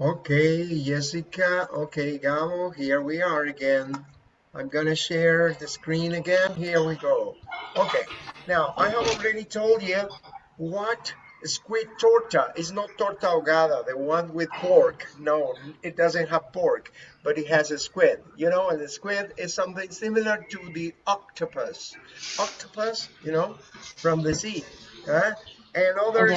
Okay, Jessica. Okay, Gabo, here we are again. I'm gonna share the screen again. Here we go. Okay, now I have already told you what squid torta is not torta ahogada, the one with pork. No, it doesn't have pork, but it has a squid. You know, and the squid is something similar to the octopus. Octopus, you know, from the sea. Huh? And other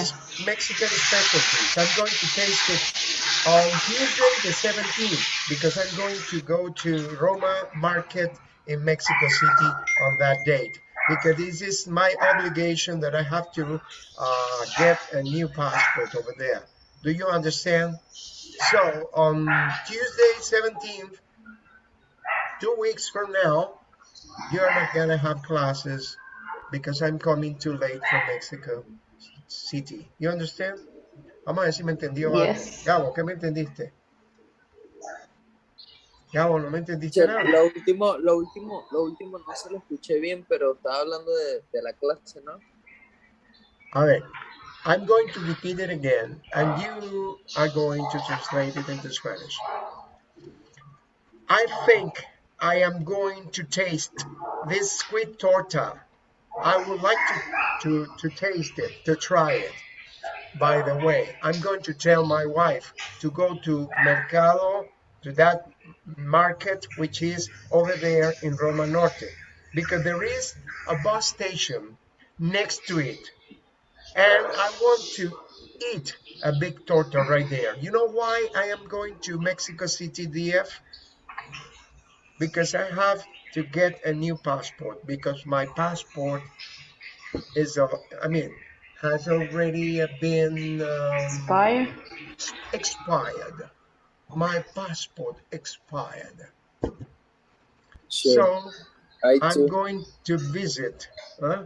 Mexican specialties. I'm going to taste it on Tuesday the 17th because I'm going to go to Roma Market in Mexico City on that date because this is my obligation that I have to uh, get a new passport over there. Do you understand? So on Tuesday 17th, two weeks from now, you're not gonna have classes because I'm coming too late from Mexico City. You understand? Vamos a ver si me entendió. Yes. Gabo, ¿qué me entendiste? Gabo, no me entendiste nada. Lo último, lo último, lo último no se lo escuché bien, pero estaba hablando de, de la clase, ¿no? A ver, I'm going to repeat it again, and you are going to translate it into Spanish. I think I am going to taste this squid torta. I would like to, to, to taste it, to try it. By the way, I'm going to tell my wife to go to Mercado, to that market which is over there in Roma Norte, because there is a bus station next to it. And I want to eat a big torta right there. You know why I am going to Mexico City DF? Because I have to get a new passport because my passport is, a, I mean, has already been um, Expire? expired. My passport expired. Sure. So I I'm going to visit. Huh?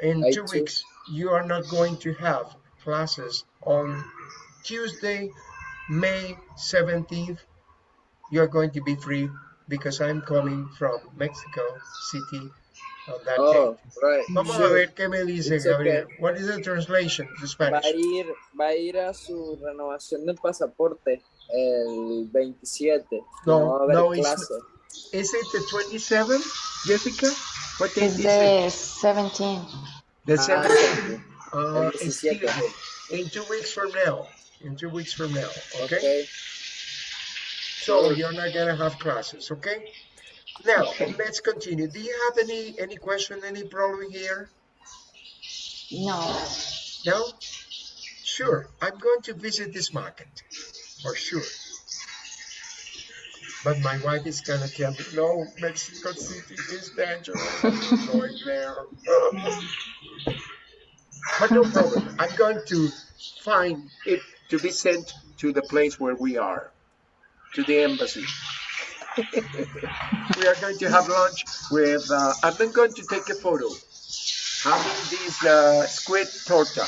In I two too. weeks, you are not going to have classes on Tuesday, May 17th. You are going to be free because I'm coming from Mexico City on that Oh, date. right. Vamos a ver qué me dice It's okay. Gabriel. What is the translation to Va Spanish? a ir, va a ir a su renovación del pasaporte el 27. No, no va a haber no, it's- clase. Is it the 27th, Jessica? What It's is it? the 17. The Ah, 17th. Uh, 17. Tuesday. In two weeks from now. In two weeks from now. Okay. Okay. So you're not gonna have classes, okay? Now Okay. let's continue. Do you have any any question, any problem here? No. No? Sure. I'm going to visit this market. For sure. But my wife is gonna tell me, no, Mexico City is dangerous. I'm going there. but no problem. I'm going to find it to be sent to the place where we are, to the embassy. we are going to have lunch with, uh, I'm not going to take a photo having this uh, squid torta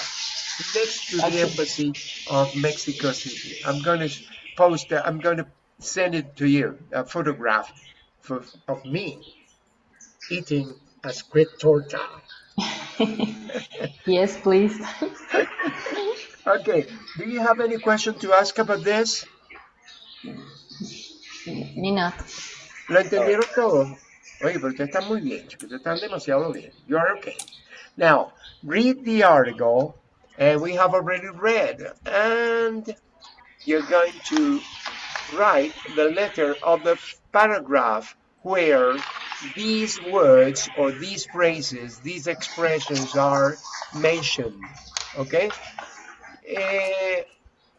next to the embassy of Mexico City. I'm going to post, uh, I'm going to send it to you, a photograph for, of me eating a squid torta. yes, please. Okay, do you have any question to ask about this? Ni nada. ¿Lo entendieron? Oye, pero ustedes están muy bien, chicos. Ustedes están demasiado bien. You are okay. Now, read the article, and we have already read, and you're going to write the letter of the paragraph where these words or these phrases, these expressions are mentioned. Okay? Eh,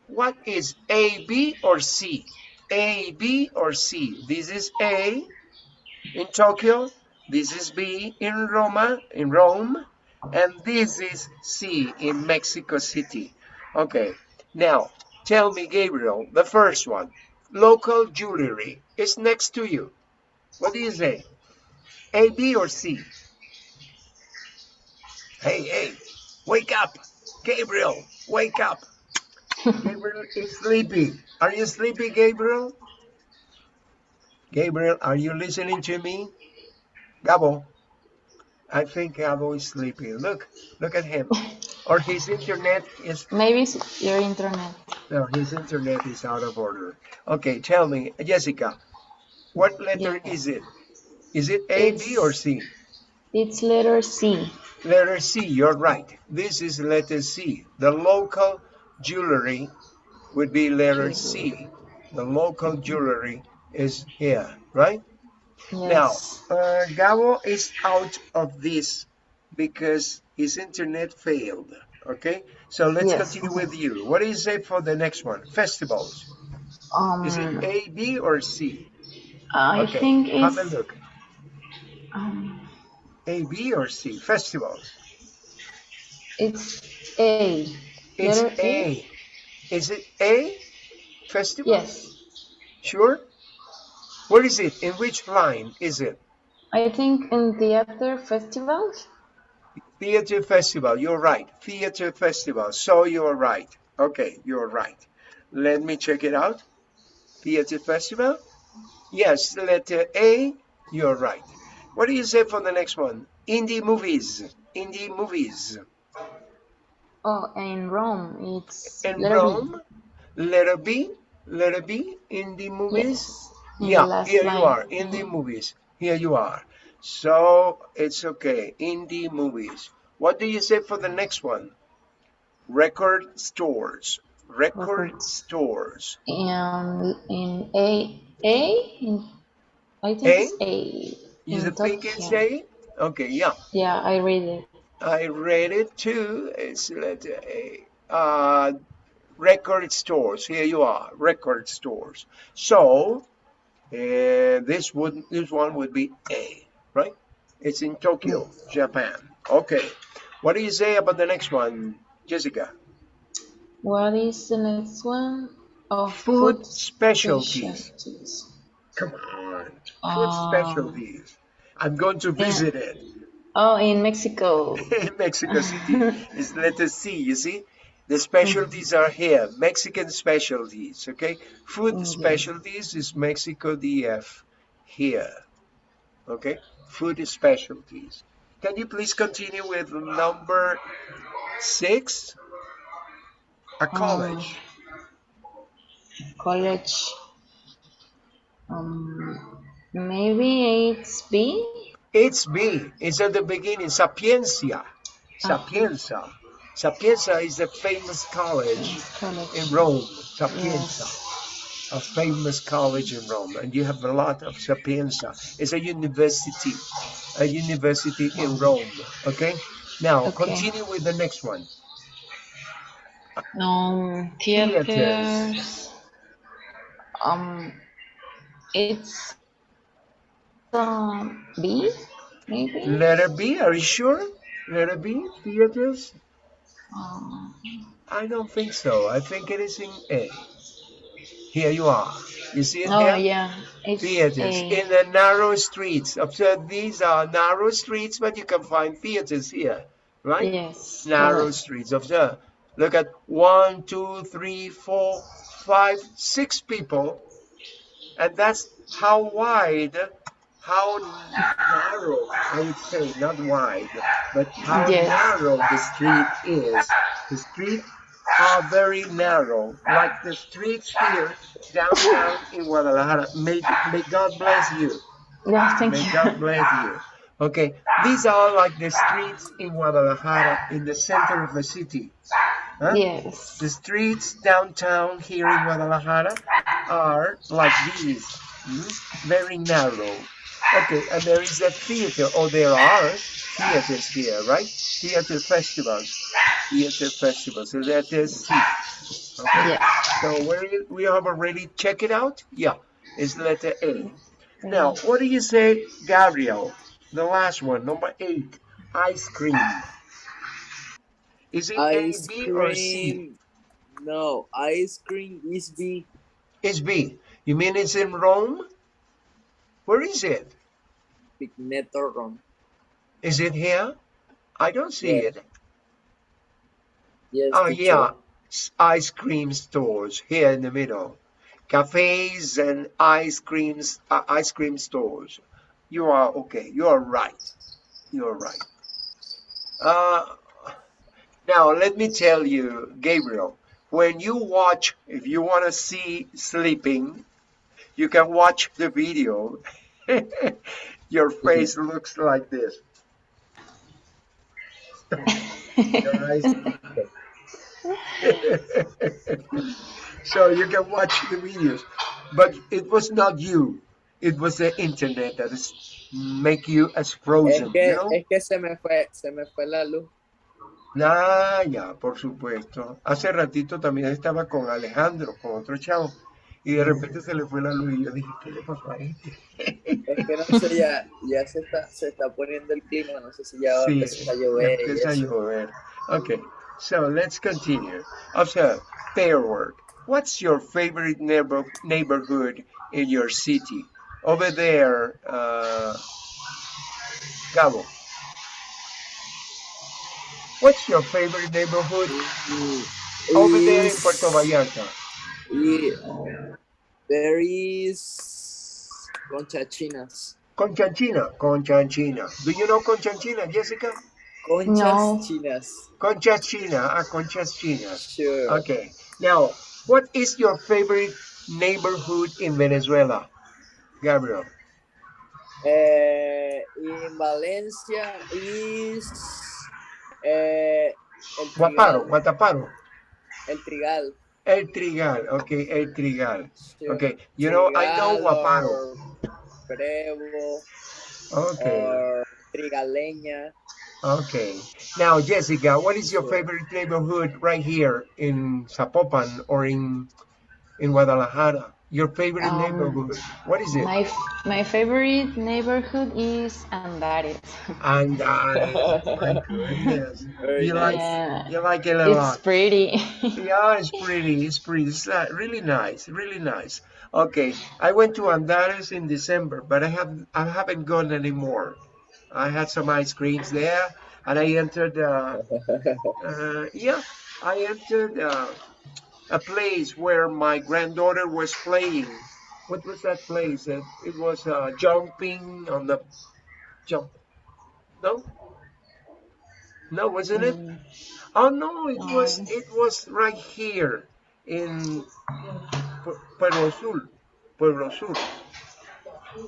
what is A, B, or C? A, B, or C? This is A in Tokyo. This is B in Roma, in Rome, and this is C in Mexico City. Okay, now tell me, Gabriel, the first one. Local jewelry is next to you. What do you say? A, B, or C? Hey, hey, wake up. Gabriel, wake up. Gabriel is sleepy. Are you sleepy, Gabriel? Gabriel, are you listening to me? Gabo, I think Gabo is sleepy. Look, look at him. or his internet is Maybe it's your internet. no, his internet is out of order. Okay, tell me, Jessica, what letter Yeah. is it? Is it A, B, or C? It's letter C. Letter C, you're right. This is letter C. The local jewelry would be letter C. The local jewelry is here, right? Yes. Now, uh, Gabo is out of this because his internet failed. Okay, so let's Yes. continue with you. What do you say for the next one? Festivals. um, Is it A, B, or C? I okay, think have a it's look. um, A, B, or C? Festivals. it's A. It's Letter A. Is it A? Festival? Yes. Sure? Where is it? In which line is it? I think in theater festivals. Theater Festival. You're right. Theater Festival. So you're right. Okay, you're right. Let me check it out. Theater Festival. Yes, letter A. You're right. What do you say for the next one? Indie movies. Indie movies. Oh, in Rome, it's In letter B. Rome, letter B. Letter B. Movies. Yes. in the movies Yeah, last here you line. in the mm-hmm. movies. Here you are. So it's okay. in the movies. What do you say for the next one? Record stores. Record Record. stores. And in A, A, in, I think A? it's A. You think it's A? Okay, yeah. Yeah, I read it. I read it too. It's letter A. Uh, record stores. Here you are. Record stores. So uh, this would this one would be A, right? It's in Tokyo, Japan. Okay. What do you say about the next one, Jessica? What is the next one? Oh, Food specialties. specialties. Come on. Food Ah. specialties. I'm going to visit it. Oh, in Mexico. in Mexico City is letter C, you see? The specialties are here, Mexican specialties, okay? Food Okay. specialties is Mexico DF here, okay? Food specialties. Can you please continue with number six? A college. College. Um, maybe it's B. It's B. It's at the beginning. Sapiencia. Sapienza. Sapienza is a famous college College. in Rome. Sapienza. Yes. a famous college in Rome, and you have a lot of Sapienza. It's a university, a university in Rome. Okay. Now Okay. continue with the next one. Um, Theaters. theaters. Um, it's um B, maybe. Letter B. Are you sure? Letter B. Theaters. Um, I don't think so. I think it is in A. Here you are. You see it oh here? yeah, it's Theaters A. in the narrow streets. Observe these are narrow streets, but you can find theaters here, right? Yes. narrow correct. streets. Observe. Look at one, two, three, four, five, six people, and that's how wide, how narrow, I would say, not wide, but how Yes. narrow the street is. The streets are very narrow, like the streets here downtown in Guadalajara. May, may God bless you. Yeah, thank May you. God bless you. Okay, these are like the streets in Guadalajara, in the center of the city. Huh? Yes. The streets downtown here in Guadalajara are like these, mm, very narrow. Okay, and there is a theater, or there are theaters here, right? Theater festivals, theater festivals. So that is C. Okay, Yeah. so we we have already checked it out. Yeah, it's letter A. Now, mm-hmm. what do you say, Gabriel? The last one, number eight, ice cream. Is it Ice A, B, or C? No, ice cream is B. It's B. You mean it's in Rome? Where is it? Is it here? I don't see Yeah. it. Yes. Oh, teacher. yeah. Ice cream stores here in the middle. Cafes and ice creams, uh, ice cream stores. You are okay. You are right. You are right. Uh, Now, let me tell you, Gabriel, when you watch, if you want to see sleeping, you can watch the video. Your face looks like this. So you can watch the videos, but it was not you. It was the internet that is make you as Es frozen, que, you know? es que se me fue, se me fue la luz. Ah, ya, por supuesto. Hace ratito también estaba con Alejandro, con otro chavo, y de repente se le fue la luz y yo dije, ¿qué le pasó a este? Es que no sé, ya, ya se está, se está poniendo el clima, no sé si ya va a Sí, empezar a llover. y empieza a llover. Okay, so let's continue. Observe, pair work. What's your favorite neighbor, neighborhood in your city? Over there, uh, Gabo. What's your favorite neighborhood over there in is- Puerto Vallarta? Y there is conchachinas. Conchanchina, Conchanchina. Do you know Conchanchina, Jessica? Conchas No. chinas. Conchachina, ah, Conchachina. Sure. Okay. Now, what is your favorite neighborhood in Venezuela, Gabriel? Eh, in Valencia is eh, el Guaparo, Guataparo. El Trigal. El Trigal. Okay, El Trigal. Okay. You know, I know Guaparo. Prebo Okay. or Trigaleña. Okay. Now, Jessica, what is your favorite neighborhood right here in Zapopan or in in Guadalajara? Your favorite Um, neighborhood? What is it? My f- my favorite neighborhood is Andares. And uh, my goodness. You nice. like Yeah, you like it a lot. it's pretty. Yeah, it's pretty. It's pretty. It's uh, really nice. Really nice. Okay, I went to Andares in December, but I have I haven't gone anymore. I had some ice creams there, and I entered. Uh, uh, yeah, I entered uh, a place where my granddaughter was playing. What was that place? It, it was uh, jumping on the jump. No, no, wasn't it? Mm, Oh no, it was it was right here in Pueblo Sur, Pueblo Sur,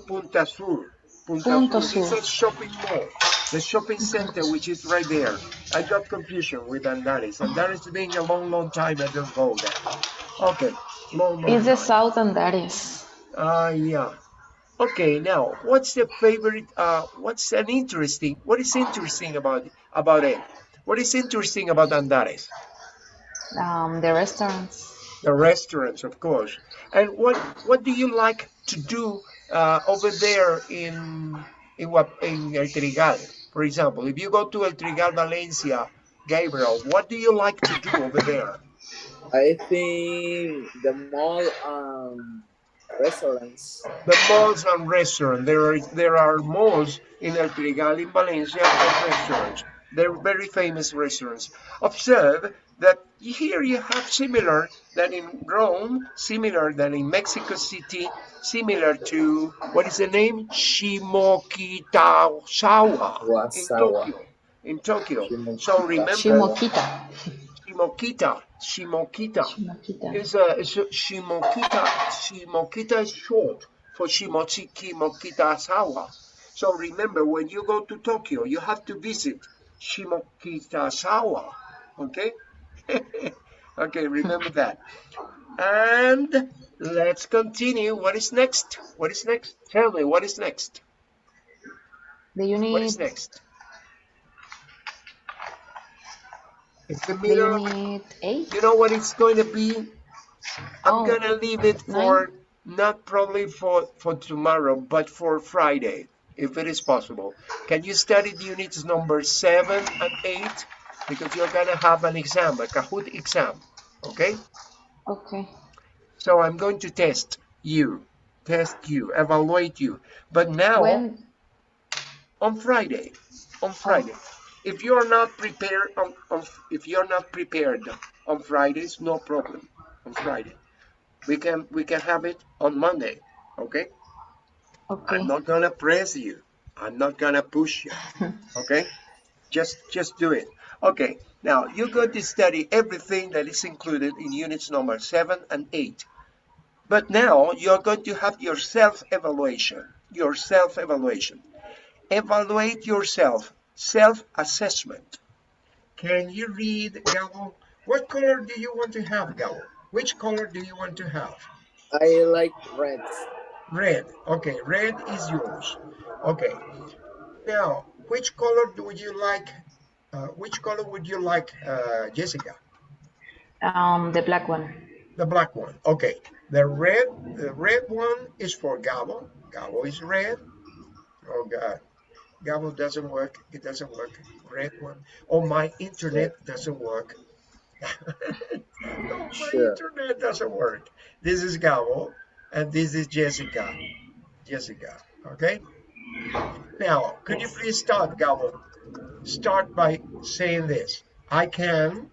Punta Sur, Punta, Punta Sur. It's a shopping mall, the shopping center which is right there. I got confusion with Andares. Andares being a long, long time I don't go there. Okay, long, long It's the. South Andares. Ah, yeah. Okay, now what's the favorite? Uh, what's an interesting? What is interesting about about it? What is interesting about Andares? Um, the restaurants. the restaurants, of course. And what what do you like to do uh, over there in in what in El Trigal, for example? If you go to El Trigal, Valencia, Gabriel, what do you like to do over there? I think the mall um restaurants. The malls and restaurants. There are there are malls in El Trigal in Valencia and restaurants. They're very famous restaurants. Observe that here you have similar than in Rome, similar than in Mexico City, similar to what is the name? Shimokitazawa in Wasawa. Tokyo. In Tokyo. Shimokita. So remember Shimokita. Shimokita. Shimokita. Shimokita. It's a, it's a Shimokita. Shimokita is short for Shimochiki Mokita Sawa. So remember, when you go to Tokyo, you have to visit Shimokita Sawa. Okay? okay, remember that. And let's continue. What is next? What is next? Tell me, what is next? The unit. What is next? It's the middle. need eight? You know what it's going to be? I'm Oh, gonna leave it for not probably for for tomorrow, but for Friday, if it is possible. Can you study the units number seven and eight? Because you're gonna have an exam, a Kahoot exam. Okay? Okay. So I'm going to test you, test you, evaluate you. But now When? on Friday, on oh. Friday. If you're not prepared on, on if you're not prepared on Fridays, no problem. On Friday, we can we can have it on Monday. Okay. Okay. I'm not gonna press you. I'm not gonna push you. Okay. Just just do it. Okay, now you're going to study everything that is included in units number seven and eight. But now you're going to have your self-evaluation, your self-evaluation. Evaluate yourself, self-assessment. Can you read, Gabo? What color do you want to have, Gabo? Which color do you want to have? I like red. Red. Okay, red is yours. Okay. Now, which color do you like? Uh, which color would you like, uh, Jessica? Um, the black one. The black one. Okay. The red, the red one is for Gabo. Gabo is red. Oh God. Gabo doesn't work. It doesn't work. Red one. Oh, my internet doesn't work. no, my Sure. internet doesn't work. This is Gabo, and this is Jessica. Jessica. Okay. Now, could you please start, Gabo? Start by saying this. I can.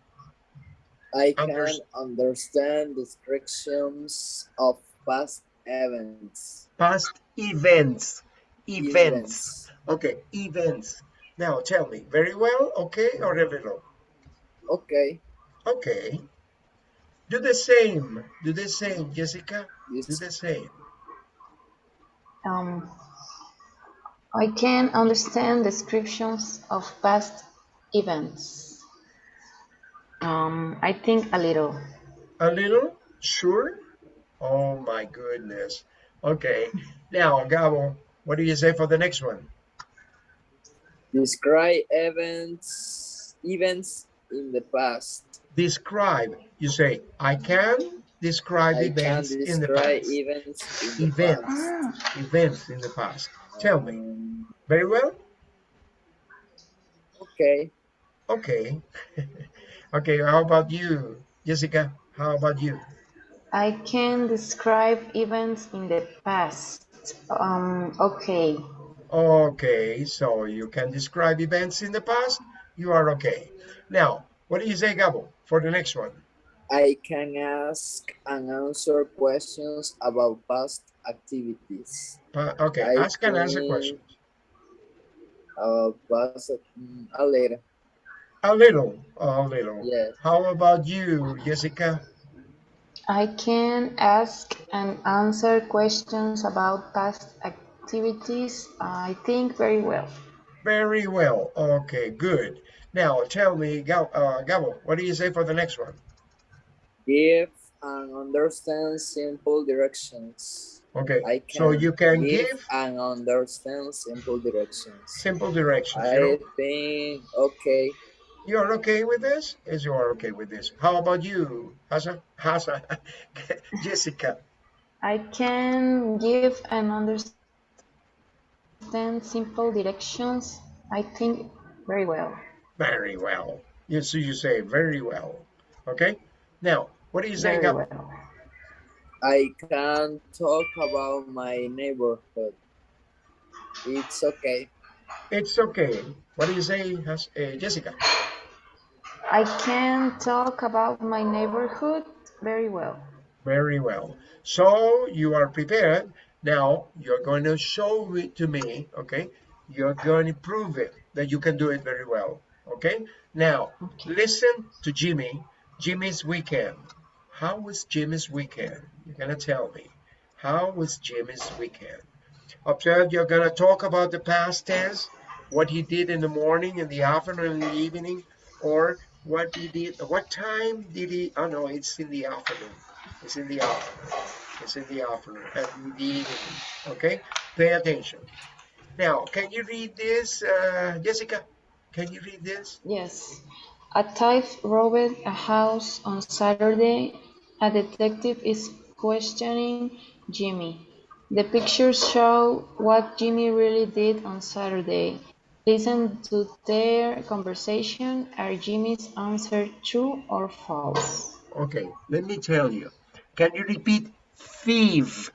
I can Unders- understand descriptions of past events. Past events. Events. Okay, events. Now tell me, very well, okay, or very low? Okay. Okay. Do the same. Do the same, Jessica. Do the same. Um, I can understand descriptions of past events. Um, I think a little. A little? Sure? Oh my goodness. Okay. Now, Gabo, what do you say for the next one? describe events events in the past. Describe. You say, I can describe I can events in the past. events in the Events. past. Events in the past. Tell me. Very well? okay. Okay. okay, how about you, Jessica? How about you? I can describe events in the past. Um, okay. Okay, so you can describe events in the past. You are okay. Now, what do you say, Gabo, for the next one? I can ask and answer questions about past activities. Pa- okay, I ask and answer questions. About past mm, a later. A little, a little. Yes. How about you, Jessica? I can ask and answer questions about past activities. I think very well. Very well. Okay, good. Now, tell me, Gabo, uh, Gabo, what do you say for the next one? Give and understand simple directions. Okay, I can so you can give and understand simple directions. simple directions. You I know? think okay. You are okay with this? Yes, you are okay with this. How about you, Hassan? Hassan, Jessica. I can give and understand simple directions. I think very well. Very well. Yes, so you say very well. Okay. Now, what do you say, Very well. I can talk about my neighborhood. It's okay. It's okay. What do you say, Has- uh, Jessica? I can talk about my neighborhood very well. Very well. So you are prepared. Now you're going to show it to me. Okay. You're going to prove it that you can do it very well. Okay. Now listen to Jimmy. Jimmy's weekend. How was Jimmy's weekend? You're gonna tell me. How was Jimmy's weekend? Observe. You're gonna talk about the past tense, what he did in the morning, in the afternoon, in the evening, or what he did. What time did he? Oh no, it's in the afternoon. It's in the afternoon. It's in the afternoon and in the evening. Okay. Pay attention. Now, can you read this, uh, Jessica? Can you read this? Yes. A thief robbed a house on Saturday. A detective is questioning Jimmy. The pictures show what Jimmy really did on Saturday. Listen to their conversation. Are Jimmy's answers true or false? Okay, let me tell you. Can you repeat thief?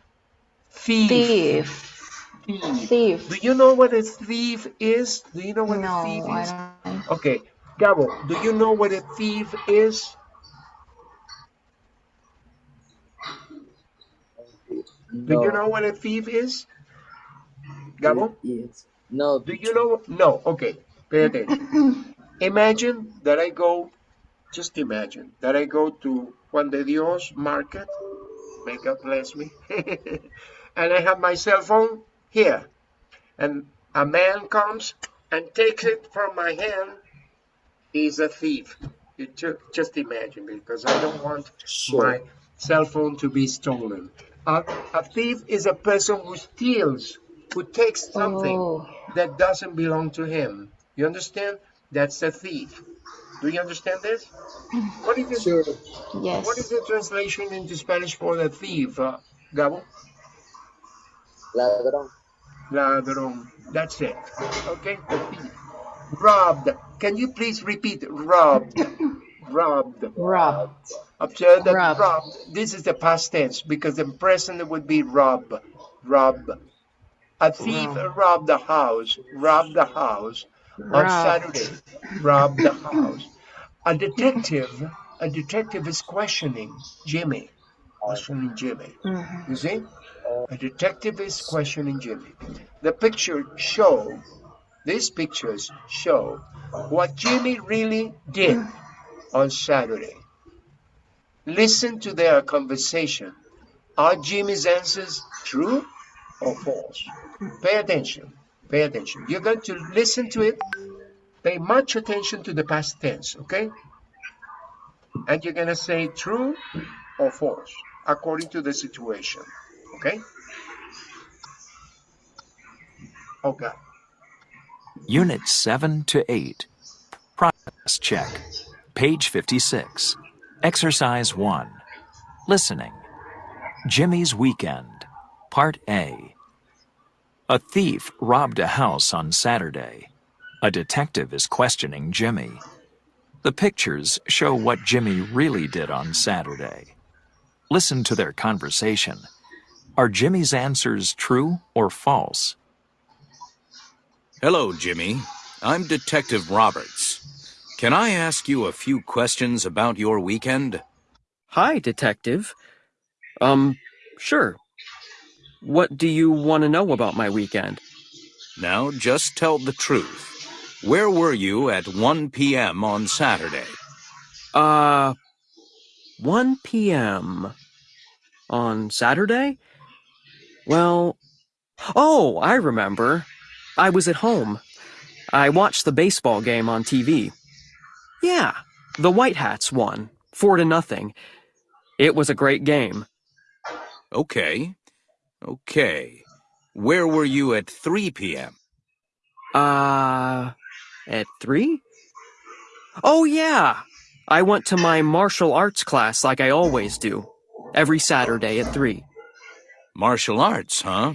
Thief. Thief. Thief. Thief. Do you know what a thief is? Do you know what No, a thief I is? don't. Okay, Gabo, do you know what a thief is? Do No. you know what a thief is? Gabo, Yes. No. do you know? No, okay, pay attention. Imagine that I go, just imagine that I go to Juan de Dios market, may God bless me, and I have my cell phone here, and a man comes and takes it from my hand. He's a thief. You ju- just imagine, because I don't want Sure. my cell phone to be stolen. A, a thief is a person who steals, who takes something Oh, that doesn't belong to him. You understand? That's a thief. Do you understand this? What is it? Sure. yes. What is the translation into Spanish for the thief, uh, Gabo? Ladrón. Ladrón. That's it. Okay. Robbed. Can you please repeat? Robbed. Robbed. Robbed. Observe that Robbed. robbed. This is the past tense because the present would be rob. Rob. A thief Rob. robbed the house. Robbed the house on. Saturday. Robbed the house. A detective. A detective is questioning Jimmy. Questioning Jimmy. Mhm. You see? A detective is questioning Jimmy. The picture show, these pictures show what Jimmy really did on Saturday. Listen to their conversation. Are Jimmy's answers true or false? Pay attention. Pay attention. You're going to listen to it. Pay much attention to the past tense, okay? And you're going to say true or false according to the situation, okay? Okay. Unit 7 to 8. Process check. Page 56. Exercise 1. Listening. Jimmy's Weekend. Part A. A thief robbed a house on Saturday. A detective is questioning Jimmy. The pictures show what Jimmy really did on Saturday. Listen to their conversation. Are Jimmy's answers true or false? Hello, Jimmy. I'm Detective Roberts. Can I ask you a few questions about your weekend? Hi, Detective. Um, sure. What do you want to know about my weekend? Now, just tell the truth. Where were you at 1 p.m. on Saturday? Uh, 1 p.m. on Saturday? Well, oh, I remember. I was at home. I watched the baseball game on TV. Yeah, the White Hats won, four to nothing. It was a great game. Okay. Okay. Where were you at 3 p.m.? Uh, at three? Oh, yeah. I went to my martial arts class like I always do. Every Saturday at three. Martial arts, huh?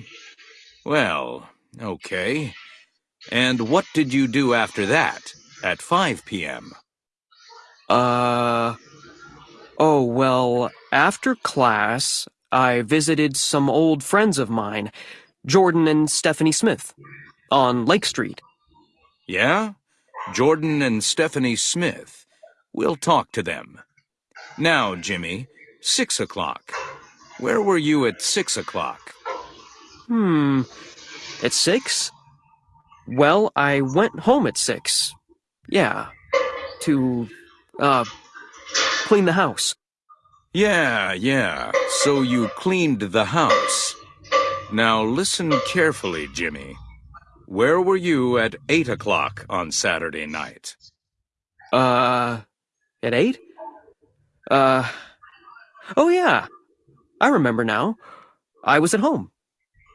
Well, okay. And what did you do after that, at 5 p.m.? Uh, oh, well, after class, I visited some old friends of mine, Jordan and Stephanie Smith, on Lake Street. Yeah? Jordan and Stephanie Smith. We'll talk to them. Now, Jimmy, 6 o'clock. Where were you at 6 o'clock? Hmm, at six? Well, I went home at six. Yeah, to, uh, clean the house. Yeah, yeah. So you cleaned the house. Now listen carefully, Jimmy. Where were you at 8 o'clock on Saturday night? Uh, at eight? Uh, oh yeah, I remember now. I was at home.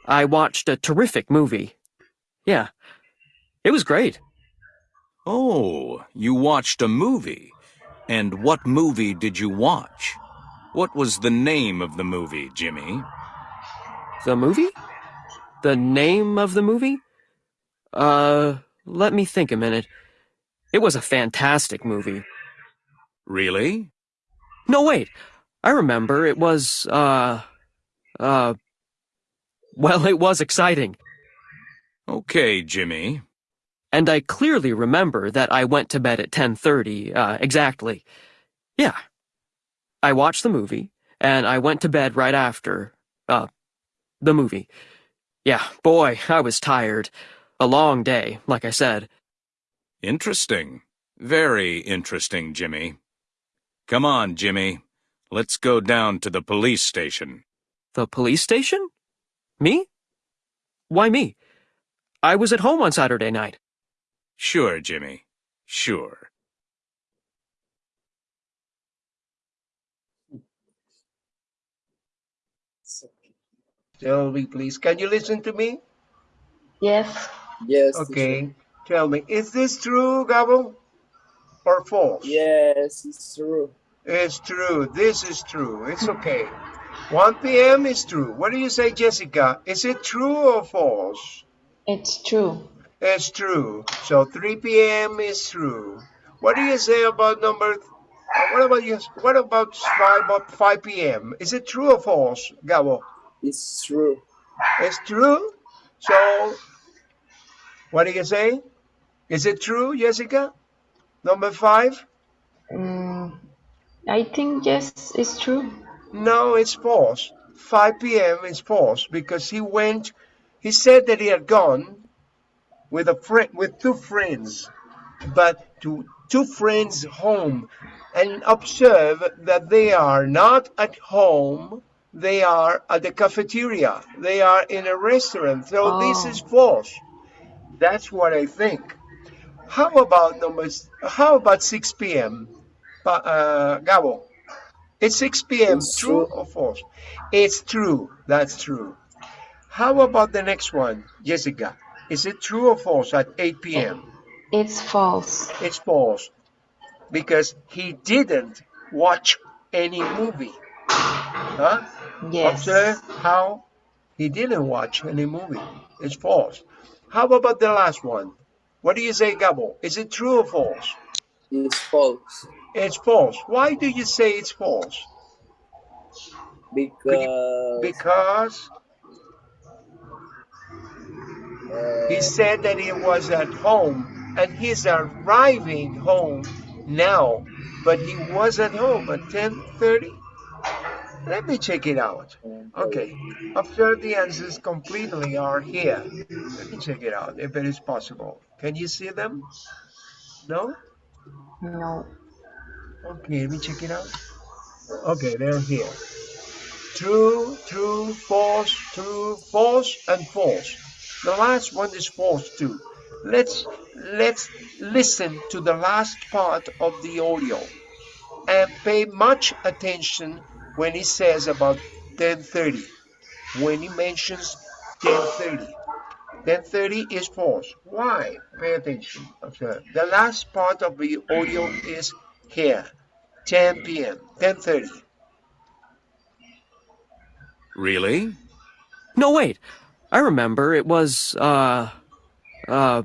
I watched a terrific movie. Yeah, it was great. Oh, you watched a movie. And what movie did you watch? What was the name of the movie, Jimmy? The movie? The name of the movie? Uh, let me think a minute. It was a fantastic movie. Really? No, wait. I remember. It was, uh, uh, well, it was exciting. Okay, Jimmy. And I clearly remember that I went to bed at 10:30, uh, exactly. Yeah. I watched the movie, and I went to bed right after, uh, the movie. Yeah, boy, I was tired. A long day, like I said. Interesting. Very interesting, Jimmy. Come on, Jimmy. Let's go down to the police station. The police station? Me? Why me? I was at home on Saturday night. Sure, Jimmy. Sure. Tell me, please. Can you listen to me? Yes. Yes. Okay. Tell me, is this true, Gabo? Or false? Yes, it's true. It's true. This is true. It's okay. 1 p.m. is true. What do you say, Jessica? Is it true or false? It's true. It's true. So 3 p.m. is true. What do you say about number? What about you? What about 5, about 5 p.m.? Is it true or false, Gabo? It's true. It's true. So, what do you say? Is it true, Jessica? Number five? Mm, I think yes, it's true. No, it's false. 5 p.m. is false because he went. He said that he had gone with a friend, with two friends, but to two friends' home, and observe that they are not at home. They are at the cafeteria. They are in a restaurant. So this Oh. is false. That's what I think. How about numbers? How about 6 p.m. Pa- Uh, Gabo, it's 6 p.m. It's True true. or false? It's true. That's true. How about the next one, Jessica? Is it true or false at 8 p.m.? It's false. It's false because he didn't watch any movie. Huh? Yes. Observe how he didn't watch any movie. It's false. How about the last one? What do you say, Gabo? Is it true or false? It's false. It's false. Why do you say it's false? Because Because uh, he said that he was at home and he's arriving home now, but he was at home at 10:30. Let me check it out. Okay, observe the answers completely are here. Let me check it out if it is possible. Can you see them? No? No. Okay, let me check it out. Okay, they're here. True, true, false, true, false, and false. The last one is false too. Let's let's listen to the last part of the audio and pay much attention when he says about 10:30. When he mentions 10:30. 10:30 is false. Why? Pay attention. Observe. The last part of the audio is here. 10 p.m. 10:30. Really? No, wait. I remember. It was, uh, uh,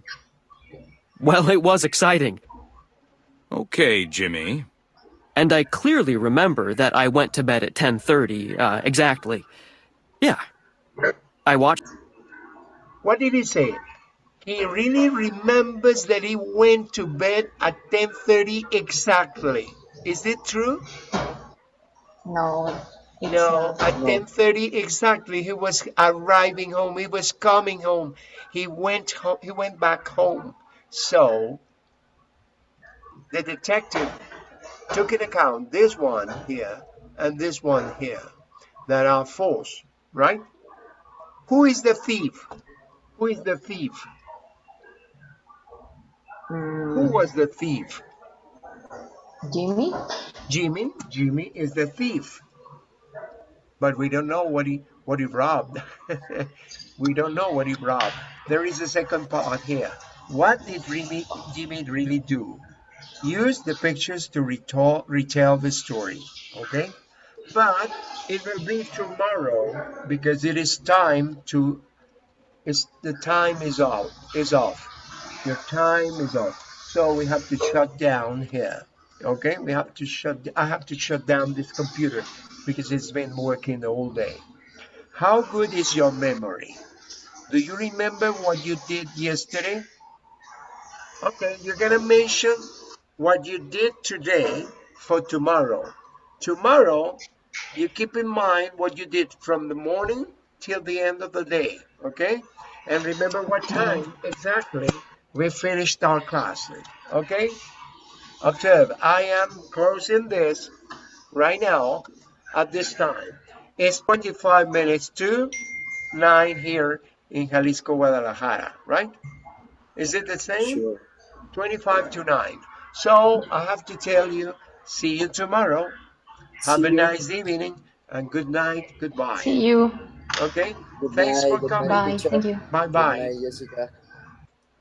well, it was exciting. Okay, Jimmy. And I clearly remember that I went to bed at 10:30, uh, exactly. Yeah. I watched What did he say? He really remembers that he went to bed at 10:30 exactly. Is it true? No. No, not. at 10:30 exactly he was arriving home. He was coming home. He went home. He went back home. So the detective took in account this one here and this one here that are false, right? Who is the thief? Who is the thief? Who Mm, was the thief? Jimmy? Jimmy. Jimmy is the thief. But we don't know what he what he robbed. we don't know what he robbed. There is a second part here. What did Jimmy, Jimmy really do? Use the pictures to retell, retell the story. Okay? But it will be tomorrow because it is time to it's the time is off is off. Your time is up So we have to shut down here. Okay, we have to shut. I have to shut down this computer because it's been working all day. How good is your memory? Do you remember what you did yesterday? Okay, you're gonna mention what you did today for tomorrow. Tomorrow, you keep in mind what you did from the morning till the end of the day. Okay, and remember what time exactly we finished our class. Okay. Observe, I am closing this right now at this time. It's 25 minutes to 9 here in Jalisco, Guadalajara, right? Is it the same? Sure. 25 to 9. So I have to tell you, see you tomorrow. Have See a you. nice evening and good night, goodbye. See you. Okay? Good Thanks night, for good coming. night, Bye. Thank you. Bye Good bye. night, Jessica.